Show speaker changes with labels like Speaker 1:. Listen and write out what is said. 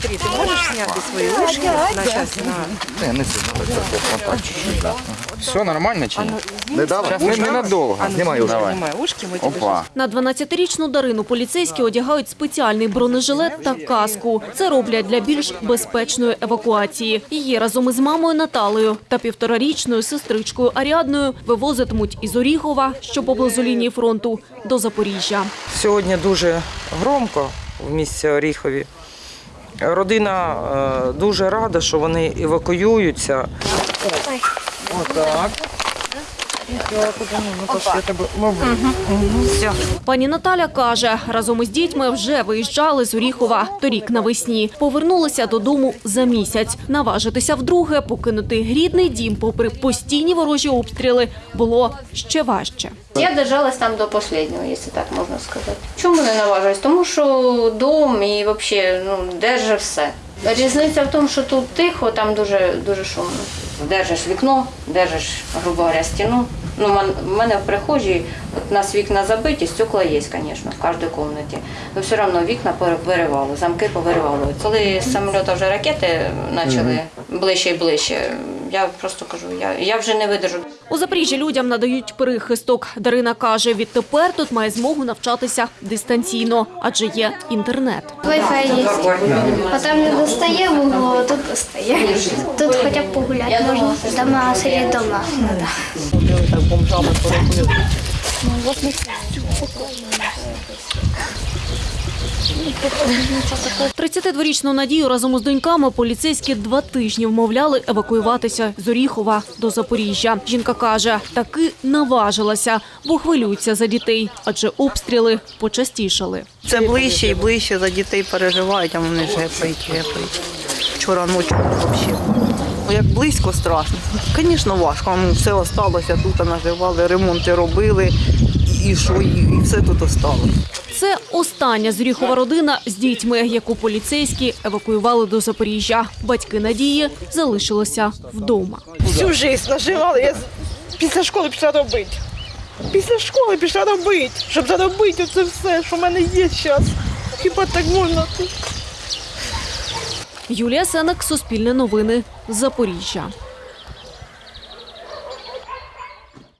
Speaker 1: Смотри, ты можешь снять свои ушки на сейчас на...
Speaker 2: Не, не сильно, так, так, так, так, чуть-чуть, да.
Speaker 3: Все нормально чи ні?
Speaker 2: Не давай,
Speaker 3: Зараз не, ненадовго.
Speaker 2: Знімай ушки.
Speaker 3: Давай.
Speaker 1: Снимай ушки, мы тебе
Speaker 3: Опа.
Speaker 4: На 12-річну Дарину поліцейські одягають спеціальний бронежилет та каску. Це роблять для більш безпечної евакуації. Її разом із мамою Наталею та півторарічною сестричкою Аріадною вивозитимуть із Оріхова, що поблизу лінії фронту, до Запоріжжя.
Speaker 5: Сьогодні дуже громко в місті Оріхові. Родина е, дуже рада, що вони евакуюються. Отак. Все.
Speaker 4: Пані Наталя каже, разом із дітьми вже виїжджали з Оріхова торік навесні. Повернулися додому за місяць. Наважитися вдруге, покинути рідний дім, попри постійні ворожі обстріли, було ще важче.
Speaker 6: Я держалась там до останнього, якщо так можна сказати. Чому не наважилась? Тому що дом і взагалі ну, держи все. Різниця в тому, що тут тихо, там дуже, дуже шумно. Держиш вікно, держиш, грубо говоря, стіну. Ну, в мене в прихожій, от у нас вікна забиті, стекла є, звісно, в кожній кімнаті. Але все одно вікна виривало, замки повиривало. Коли з самоліта вже ракети почали ближче і ближче, я просто кажу, я, я вже не видержу.
Speaker 4: У Запоріжжі людям надають прихисток. Дарина каже, відтепер тут має змогу навчатися дистанційно, адже є інтернет.
Speaker 7: Wi-Fi є. А там не достає вуглу, а тут достає. Тут хоча б погуляти можна. Дома сидять дома.
Speaker 4: 32-річну Надію разом із доньками поліцейські два тижні вмовляли евакуюватися з Оріхова до Запоріжжя. Жінка каже, таки наважилася, бо хвилюються за дітей, адже обстріли почастішали.
Speaker 8: Це ближче і ближче за дітей переживають, а вони ж гепають, гепають. Вчора ночі взагалі. Ну, як близько страшно. Звісно, важко. Все осталося, тут наживали, ремонти робили, і що, і, все тут осталося.
Speaker 4: Це остання з Оріхова родина з дітьми, яку поліцейські евакуювали до Запоріжжя. Батьки Надії залишилися вдома.
Speaker 9: всю жизнь наживала. Я після школи пішла робити. Після школи пішла робити, щоб заробити це все, що в мене є зараз. Хіба так можна?
Speaker 4: Юлія Сенек, Суспільне новини, Запоріжжя.